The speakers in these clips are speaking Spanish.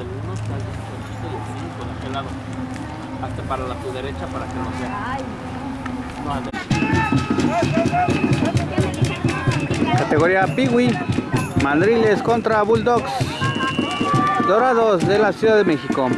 el uno está y el aquel lado. Hasta para la tu derecha para que no sea. No, de- Categoría Piwi. Mandriles contra Bulldogs. Dorados de la Ciudad de México.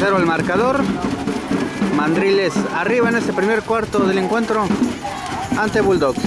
0 el marcador. Mandriles arriba en este primer cuarto del encuentro ante Bulldogs.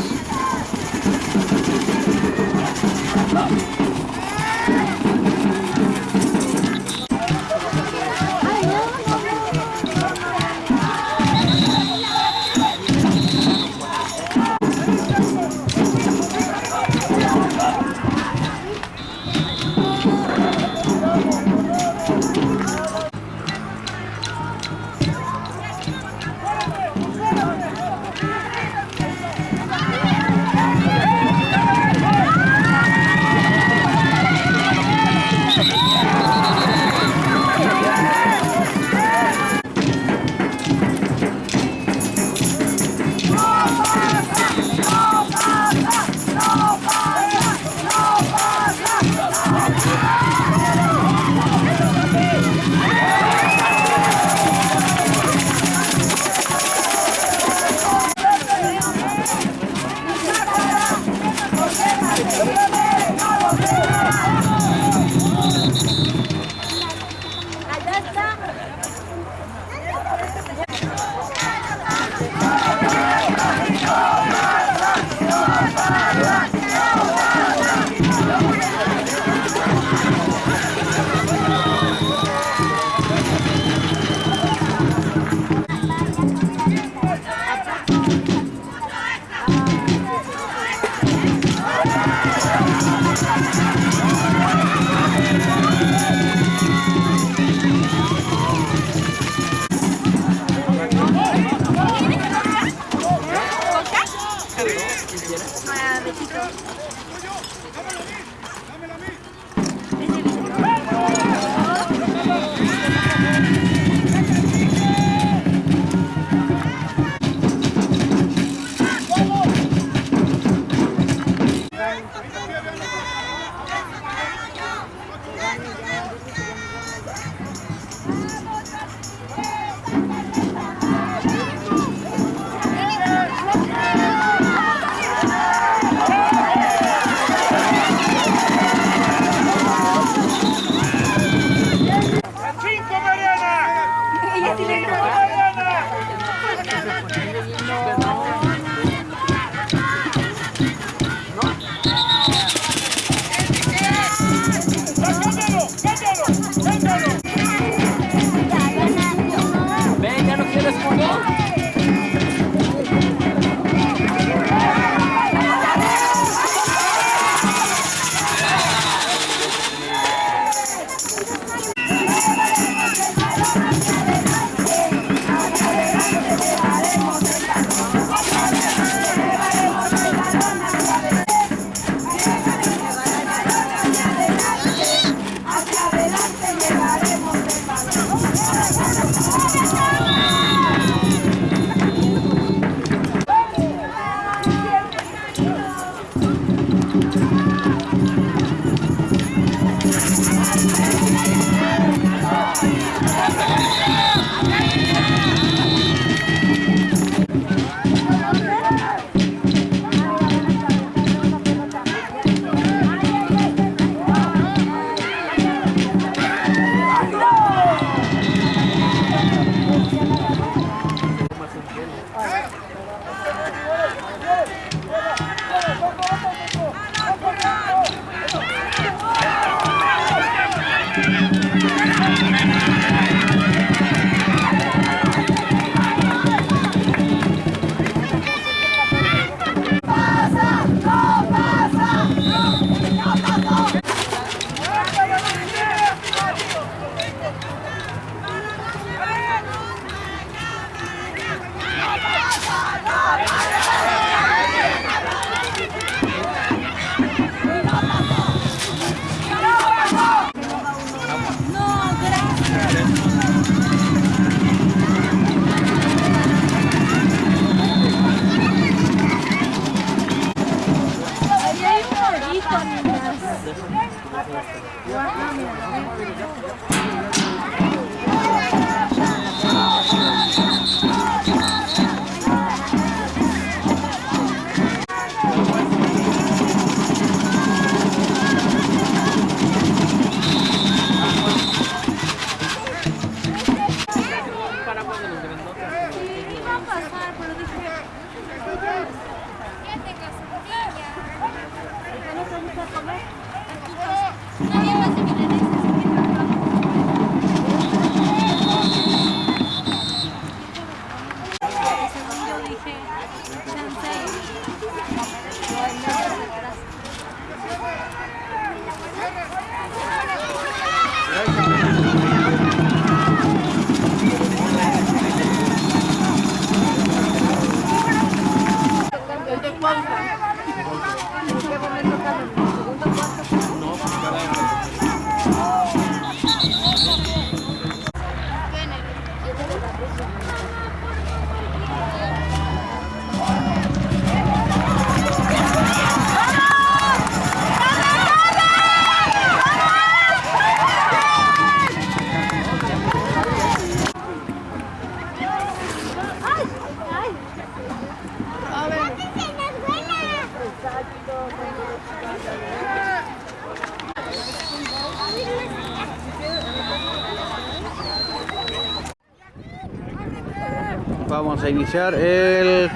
a iniciar el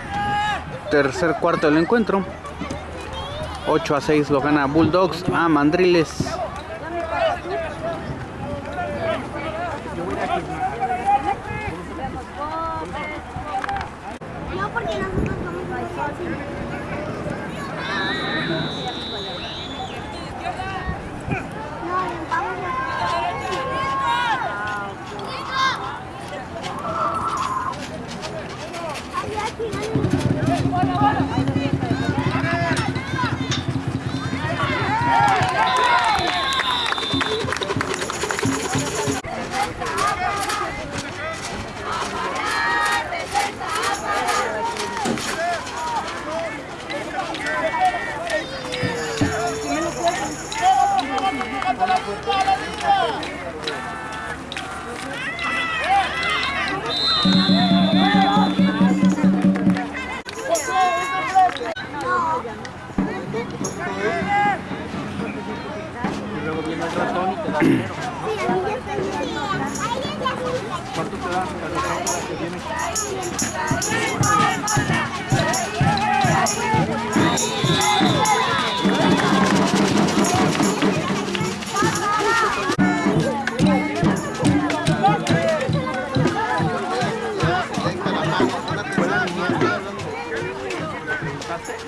tercer cuarto del encuentro. 8 a 6 lo gana Bulldogs a Mandriles. Go, go, go. Thank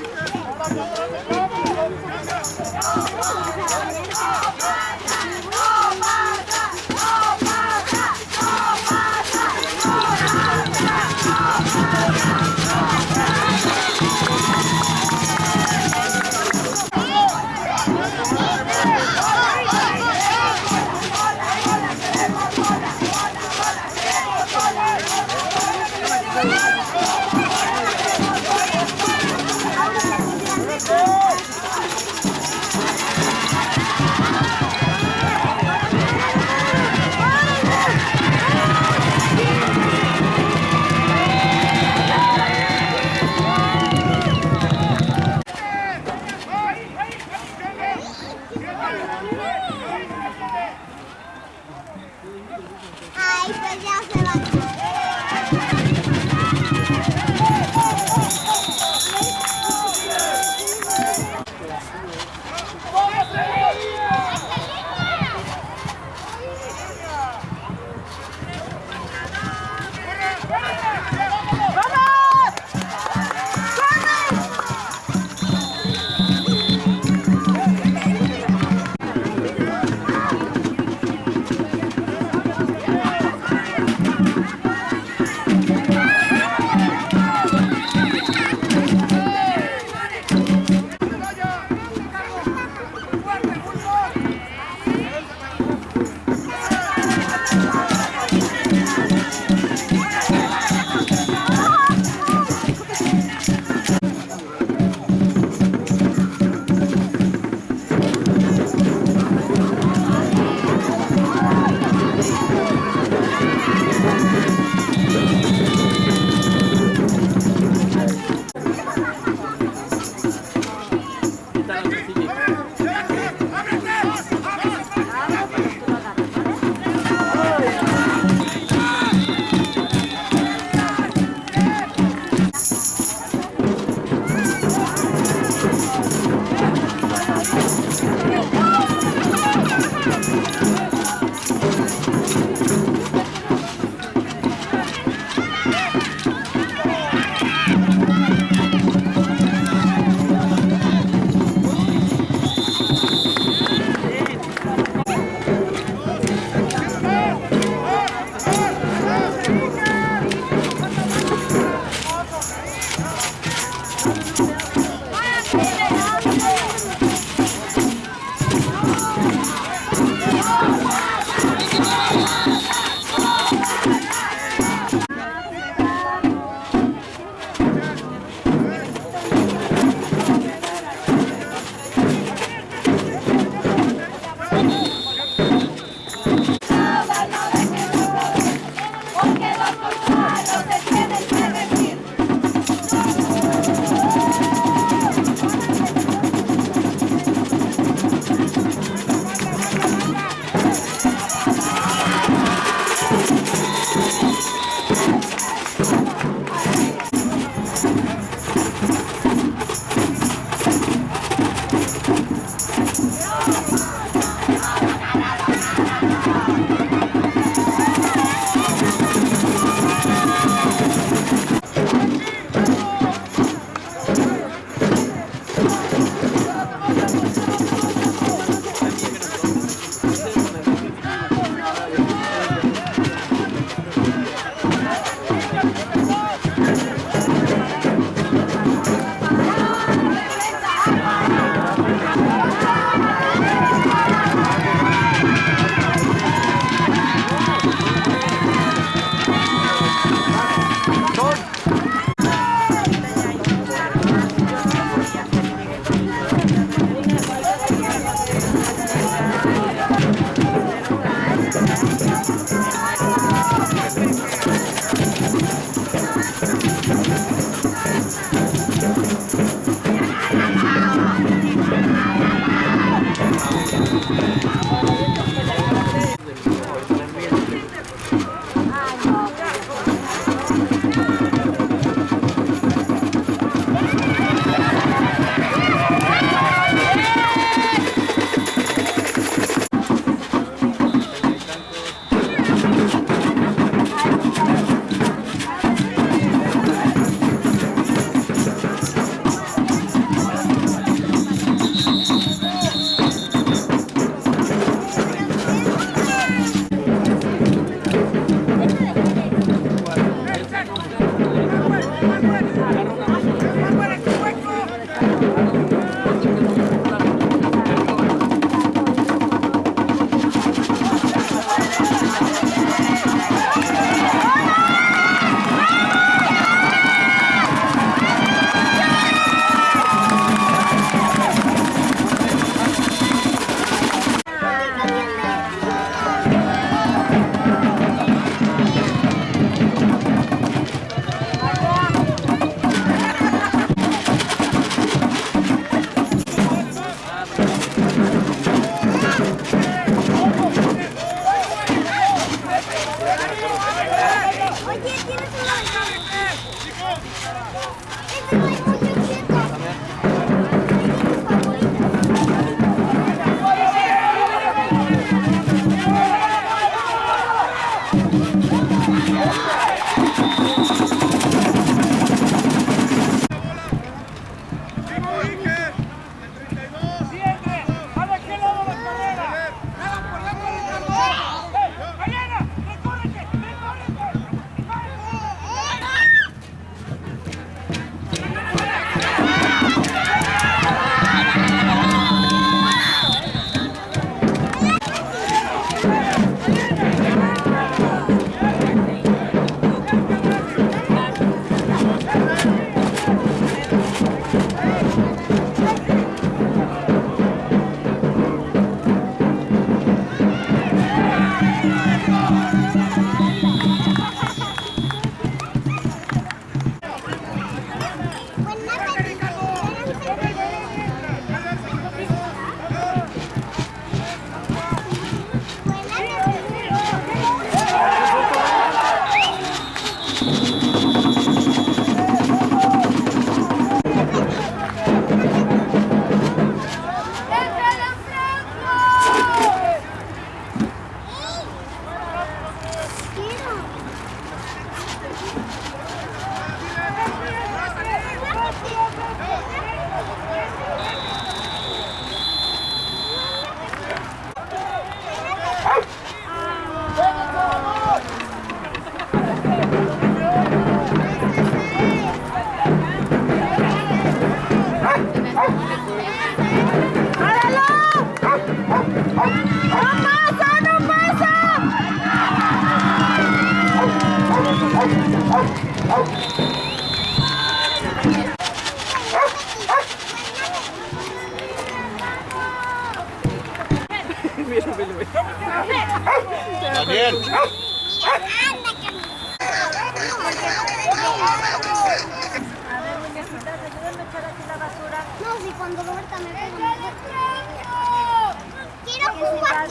you. tchum, tchum, tchum.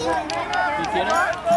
¿Y quién es?